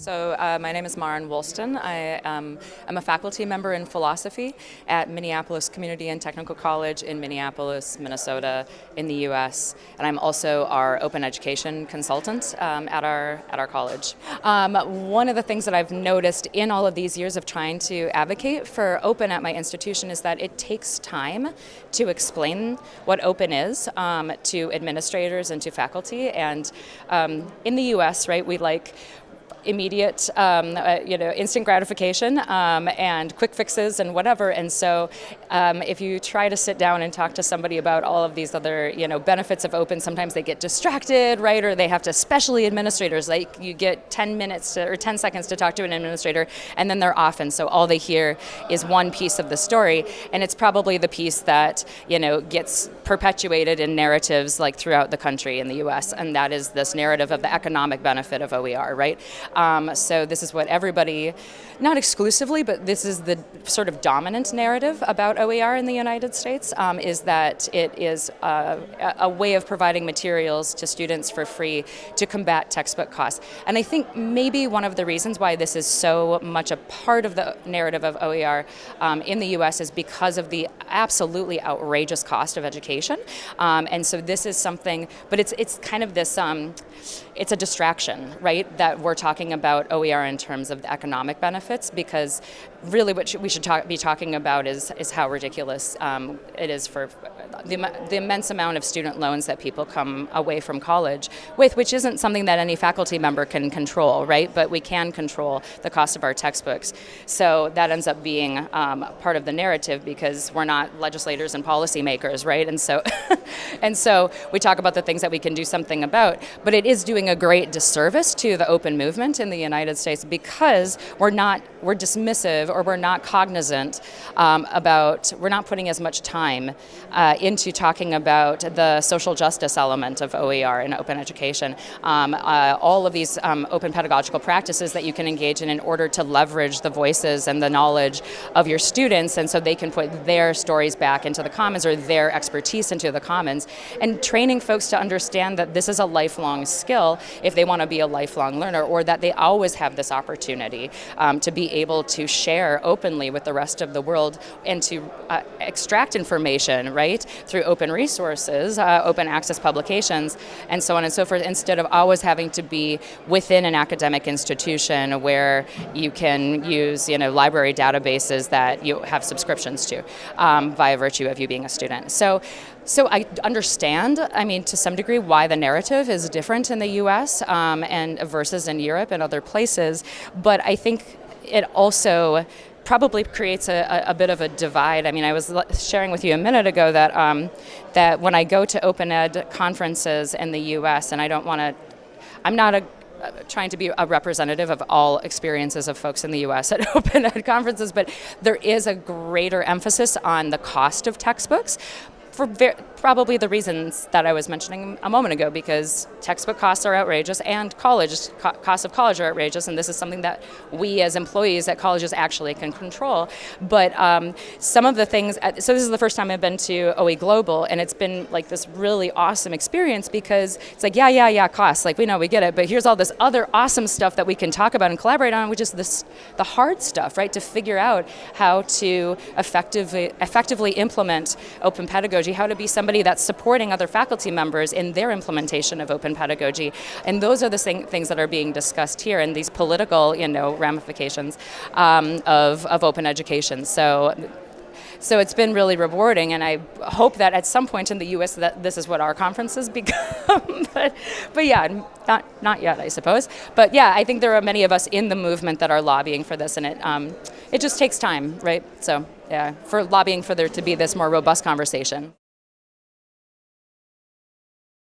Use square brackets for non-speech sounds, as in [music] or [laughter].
So uh, my name is Maren Woolston. I am I'm a faculty member in philosophy at Minneapolis Community and Technical College in Minneapolis, Minnesota, in the U.S. And I'm also our open education consultant um, at our at our college. Um, one of the things that I've noticed in all of these years of trying to advocate for open at my institution is that it takes time to explain what open is um, to administrators and to faculty. And um, in the U.S., right, we like immediate, um, uh, you know, instant gratification um, and quick fixes and whatever. And so um, if you try to sit down and talk to somebody about all of these other, you know, benefits of open, sometimes they get distracted, right? Or they have to, especially administrators, like you get 10 minutes to, or 10 seconds to talk to an administrator and then they're off. And so all they hear is one piece of the story. And it's probably the piece that, you know, gets perpetuated in narratives like throughout the country in the US. And that is this narrative of the economic benefit of OER, right? Um, so this is what everybody, not exclusively, but this is the sort of dominant narrative about OER in the United States, um, is that it is uh, a way of providing materials to students for free to combat textbook costs. And I think maybe one of the reasons why this is so much a part of the narrative of OER um, in the US is because of the absolutely outrageous cost of education. Um, and so this is something, but it's, it's kind of this, um, it's a distraction, right, that we're talking talking about OER in terms of the economic benefits because really what we should talk, be talking about is, is how ridiculous um, it is for the, the immense amount of student loans that people come away from college with, which isn't something that any faculty member can control, right? But we can control the cost of our textbooks. So that ends up being um, part of the narrative because we're not legislators and policymakers, right? And so, [laughs] and so we talk about the things that we can do something about, but it is doing a great disservice to the open movement in the United States because we're not, we're dismissive or we're not cognizant um, about, we're not putting as much time uh, into talking about the social justice element of OER and open education. Um, uh, all of these um, open pedagogical practices that you can engage in in order to leverage the voices and the knowledge of your students and so they can put their stories back into the commons or their expertise into the commons and training folks to understand that this is a lifelong skill if they want to be a lifelong learner or that they always have this opportunity um, to be able to share openly with the rest of the world and to uh, extract information, right, through open resources, uh, open access publications, and so on and so forth, instead of always having to be within an academic institution where you can use, you know, library databases that you have subscriptions to um, via virtue of you being a student. So, so I understand, I mean, to some degree, why the narrative is different in the U.S. Um, and versus in Europe and other places, but I think it also probably creates a, a, bit of a divide. I mean, I was sharing with you a minute ago that um, that when I go to open ed conferences in the U.S. and I don't want to, I'm not a trying to be a representative of all experiences of folks in the U.S. at [laughs] open ed conferences, but there is a greater emphasis on the cost of textbooks for probably the reasons that I was mentioning a moment ago, because textbook costs are outrageous and college co costs of college are outrageous, and this is something that we as employees at colleges actually can control. But um, some of the things, so this is the first time I've been to OE Global, and it's been like this really awesome experience because it's like, yeah, yeah, yeah, costs, like we know, we get it, but here's all this other awesome stuff that we can talk about and collaborate on, which is this, the hard stuff, right, to figure out how to effectively, effectively implement open pedagogy, how to be somebody somebody that's supporting other faculty members in their implementation of open pedagogy. And those are the things that are being discussed here and these political you know, ramifications um, of, of open education. So so it's been really rewarding, and I hope that at some point in the U.S. that this is what our conferences [laughs] become. but, but yeah, not not yet, I suppose. But yeah, I think there are many of us in the movement that are lobbying for this, and it um, it just takes time, right? So yeah, for lobbying for there to be this more robust conversation.